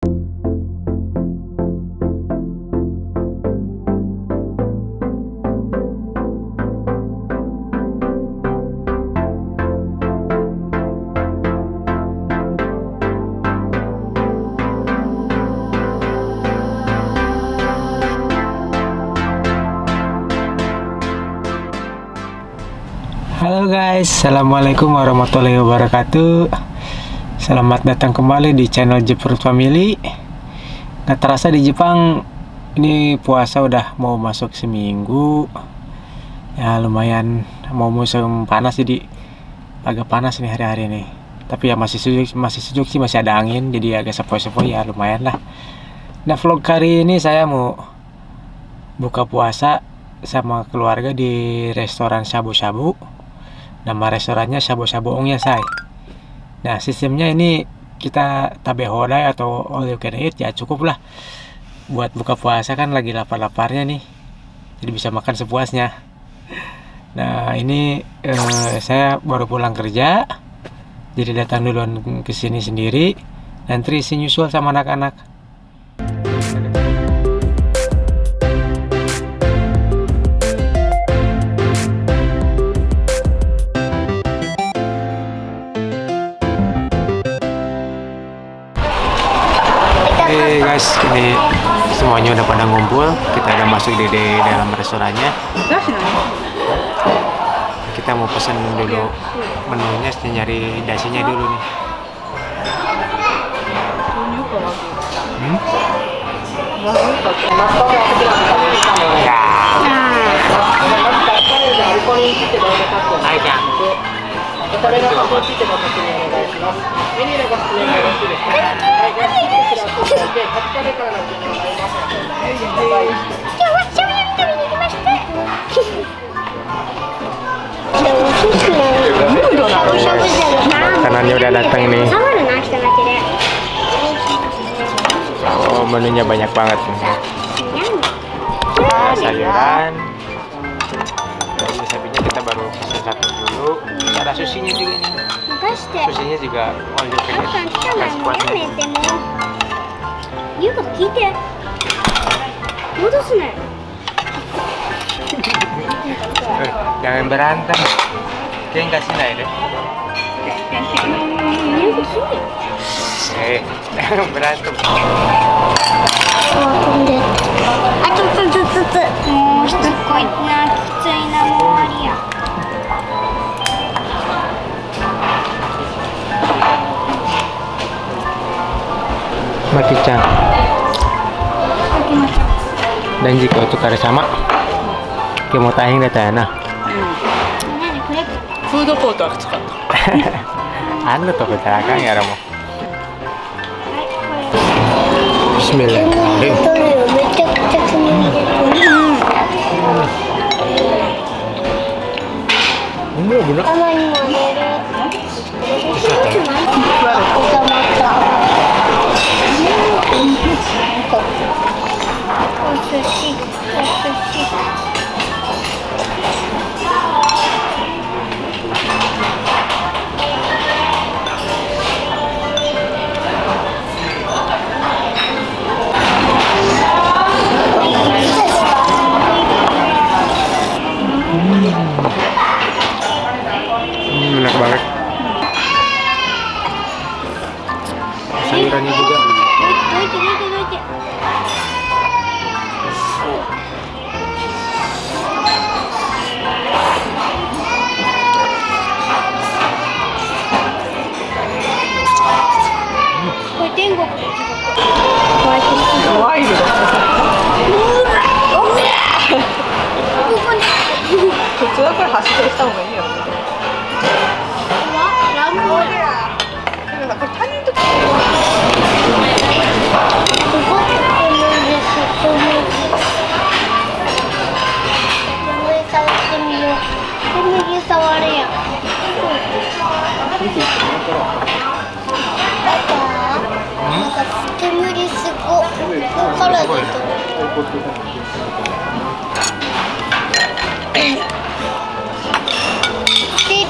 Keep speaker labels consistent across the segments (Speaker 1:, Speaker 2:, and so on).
Speaker 1: Halo guys, Assalamualaikum warahmatullahi wabarakatuh Selamat datang kembali di channel Jepang Family. Nggak terasa di Jepang Ini puasa udah mau masuk seminggu. Ya lumayan mau musim panas jadi Agak panas nih hari-hari ini. Tapi ya masih sejuk, masih sejuk sih, masih ada angin Jadi agak sepoi-sepoi ya lumayan lah. Nah vlog kali ini saya mau Buka puasa sama keluarga di restoran shabu-shabu. Nama restorannya Shabu Shabu Ongnya Sai. Nah, sistemnya ini kita tabe hodai atau all you can eat ya cukup lah. Buat buka puasa kan lagi lapar-laparnya nih. Jadi bisa makan sepuasnya. Nah, ini eh, saya baru pulang kerja. Jadi datang duluan ke sini sendiri. Nanti isi nyusul sama anak-anak. Guys, ini semuanya udah pada ngumpul. Kita udah masuk di, di dalam restorannya. Kita mau pesen dulu menunya, nyari dasinya dulu nih. Hmm? Ya. Kang. Makanannya udah datang nih. Oh, menunya banyak banget nih. Ah, sayuran. Jadi sapinya kita baru pesen satu dulu. Ada susinya juga nih. Susinya juga all you can eat.
Speaker 2: 言うこと聞いて。戻すなよ。
Speaker 1: Eh, jangan berantem. Kayak nggak sih deh.
Speaker 2: 言うことすんなよ。
Speaker 1: Eh, jangan berantem.
Speaker 2: あ、飛んで。あ、ちょっとずつつ。もうしつこいな、きついな、もう終わりや。
Speaker 1: Maki-chan. Dan jika untuk kare sama, kayak mau tayang deh tayang nah.
Speaker 2: 何これ。
Speaker 3: フードコートはきつかった。
Speaker 1: Anu tuh kecelakaan ya Romo.
Speaker 2: はい、これ。
Speaker 1: Bismillahirrahmanirrahim.
Speaker 2: めちゃくちゃ気に入れてる。
Speaker 1: enak banget.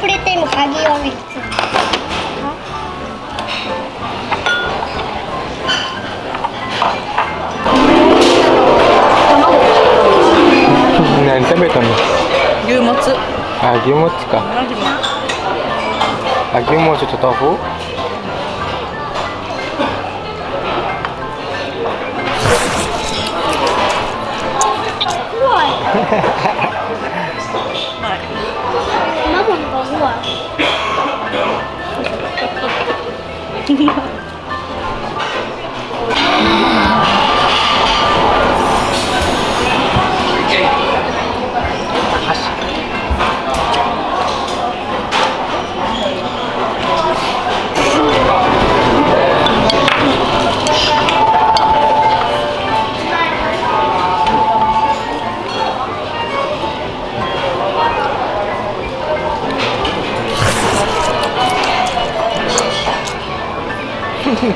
Speaker 2: 프리템 가기용이 있 어. 난食
Speaker 1: べたの?유모 츠.
Speaker 4: 아, 유모
Speaker 1: 츠 가. 아, 유모츠と豆腐? Mama,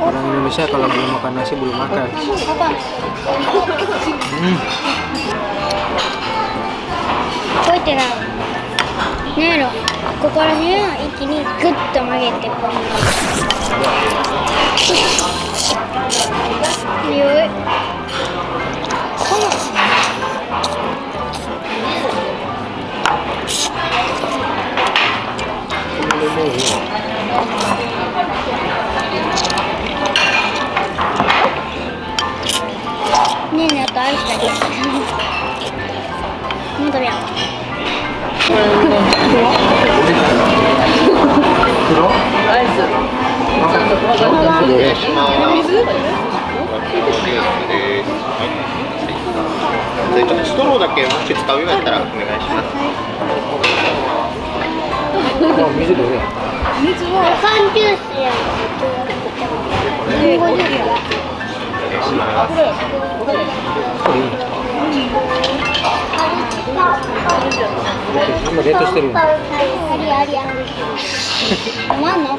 Speaker 1: orang Indonesia kalau belum makan nasi belum makan hmm.
Speaker 2: Nero, ここら辺を一気にグッと曲げてこう。強い。このお願いします。ス
Speaker 5: トローだけもし使うようやったらお願いします。
Speaker 2: 水？
Speaker 1: お願いし
Speaker 2: ます。の。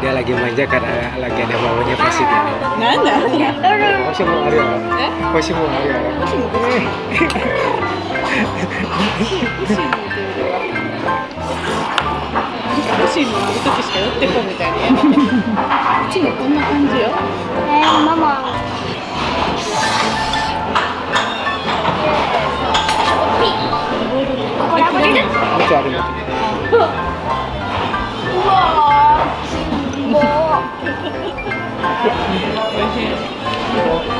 Speaker 1: dia lagi manja karena lagi ada bawahnya pasti dia
Speaker 4: nana
Speaker 1: masih mau masih mau
Speaker 4: Oh,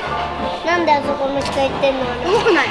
Speaker 4: っ。なん
Speaker 2: であそこの人行ってんの動なよ。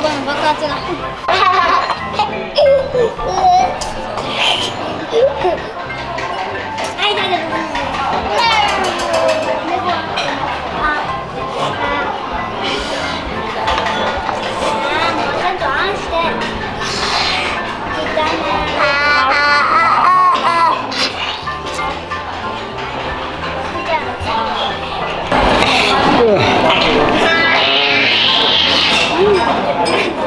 Speaker 2: バの爆発が。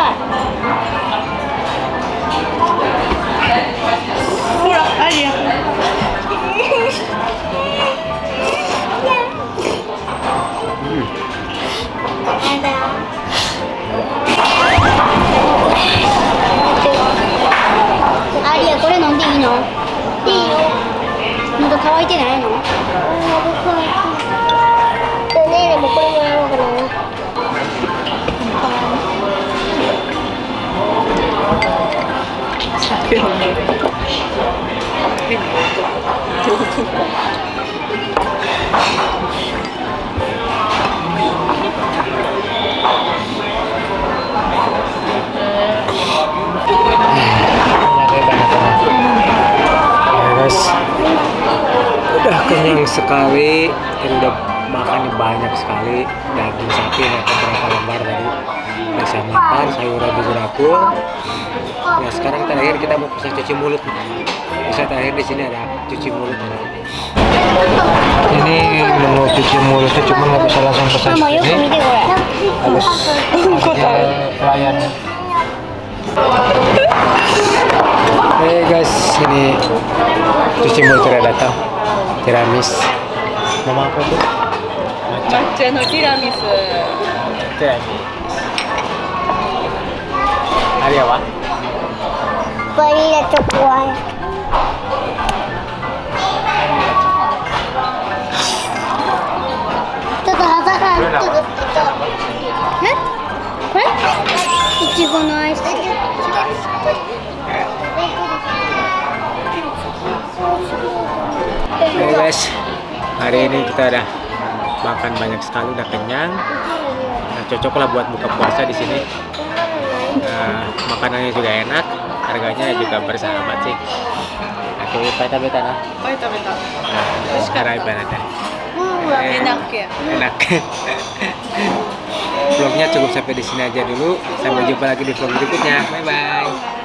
Speaker 2: なんか臭い
Speaker 4: ほら、アリア。
Speaker 2: やだアリアこれ飲んでいいの？いいよ。喉乾いてないの？
Speaker 1: Udah kenyang sekali dan udah makan banyak sekali daging sapi makan berapa lembar tadi biasa makan sayur rabu-rabu ya sekarang terakhir kita mau bisa cuci mulut bisa terakhir di sini ada cuci mulut ini menu cuci mulut itu cuma nggak bisa langsung pesan ini harus ada pelayan Hey guys, ini cuci mulut sudah datang. Tiramis. mama apa tuh?
Speaker 4: Macan. Macan tiramis. Tiramis. ラミス。
Speaker 1: Tiramis. Hari apa?
Speaker 2: バニラチョコアイちょっと肌がちょっとちょっとえこれいちごのアイス
Speaker 1: Hey guys, hari ini kita udah makan banyak sekali, udah kenyang. Nah, cocok lah buat buka puasa di sini. Makanannya juga enak, harganya juga bersahabat sih. Oke, paita beta nah.
Speaker 4: Paita beta.
Speaker 1: Nah, sekarang ibarat
Speaker 4: ya. Eh, enak ya.
Speaker 1: Enak. Vlognya cukup sampai di sini aja dulu. Sampai jumpa lagi di vlog berikutnya. Bye bye.